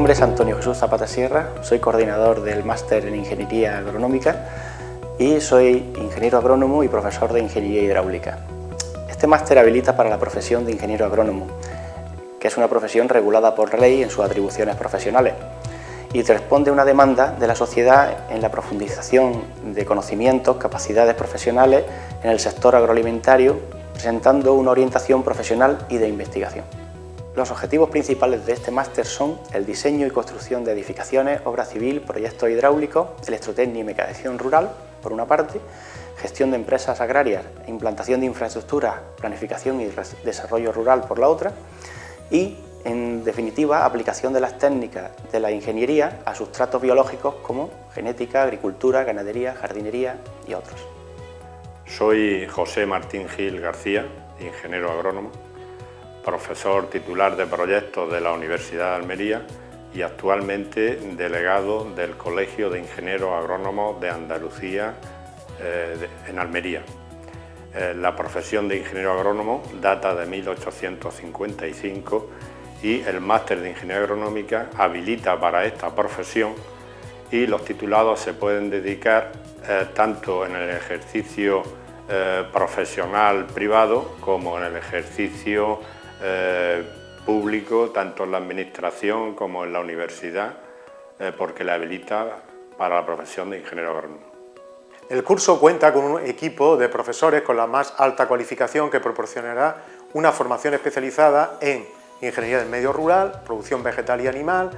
nombre es Antonio Jesús Zapata Sierra, soy coordinador del Máster en Ingeniería Agronómica y soy ingeniero agrónomo y profesor de Ingeniería Hidráulica. Este máster habilita para la profesión de ingeniero agrónomo, que es una profesión regulada por ley en sus atribuciones profesionales y responde a una demanda de la sociedad en la profundización de conocimientos, capacidades profesionales en el sector agroalimentario, presentando una orientación profesional y de investigación. Los objetivos principales de este máster son el diseño y construcción de edificaciones, obra civil, proyectos hidráulicos, electrotecnia y mecanización rural, por una parte, gestión de empresas agrarias, implantación de infraestructuras, planificación y desarrollo rural por la otra, y, en definitiva, aplicación de las técnicas de la ingeniería a sustratos biológicos como genética, agricultura, ganadería, jardinería y otros. Soy José Martín Gil García, ingeniero agrónomo, profesor titular de proyectos de la Universidad de Almería y actualmente delegado del Colegio de Ingenieros Agrónomos de Andalucía eh, en Almería. Eh, la profesión de ingeniero agrónomo data de 1855 y el máster de Ingeniería Agronómica habilita para esta profesión y los titulados se pueden dedicar eh, tanto en el ejercicio profesional privado como en el ejercicio eh, público, tanto en la administración como en la universidad, eh, porque le habilita para la profesión de ingeniero agrónomo. El curso cuenta con un equipo de profesores con la más alta cualificación que proporcionará una formación especializada en ingeniería del medio rural, producción vegetal y animal,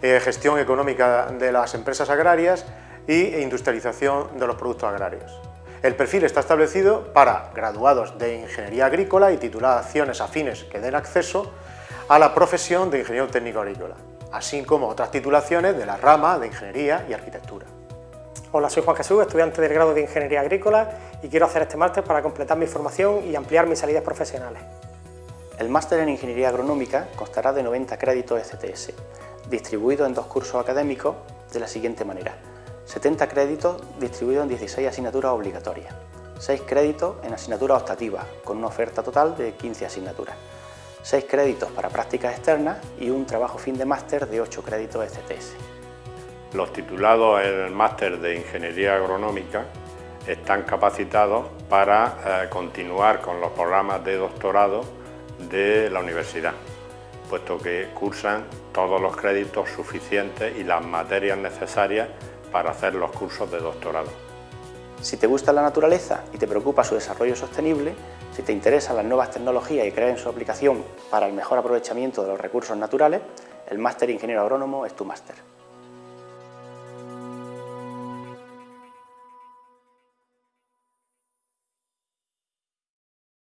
eh, gestión económica de las empresas agrarias e industrialización de los productos agrarios. El perfil está establecido para graduados de Ingeniería Agrícola y titulaciones afines que den acceso a la profesión de Ingeniero Técnico Agrícola, así como otras titulaciones de la rama de Ingeniería y Arquitectura. Hola, soy Juan Jesús, estudiante del grado de Ingeniería Agrícola y quiero hacer este máster para completar mi formación y ampliar mis salidas profesionales. El máster en Ingeniería Agronómica constará de 90 créditos STS, distribuidos en dos cursos académicos de la siguiente manera. 70 créditos distribuidos en 16 asignaturas obligatorias, 6 créditos en asignaturas optativas, con una oferta total de 15 asignaturas, 6 créditos para prácticas externas y un trabajo fin de máster de 8 créditos STS. Los titulados en el máster de Ingeniería Agronómica están capacitados para eh, continuar con los programas de doctorado de la universidad, puesto que cursan todos los créditos suficientes y las materias necesarias para hacer los cursos de doctorado. Si te gusta la naturaleza y te preocupa su desarrollo sostenible, si te interesan las nuevas tecnologías y crees en su aplicación para el mejor aprovechamiento de los recursos naturales, el Máster Ingeniero Agrónomo es tu máster.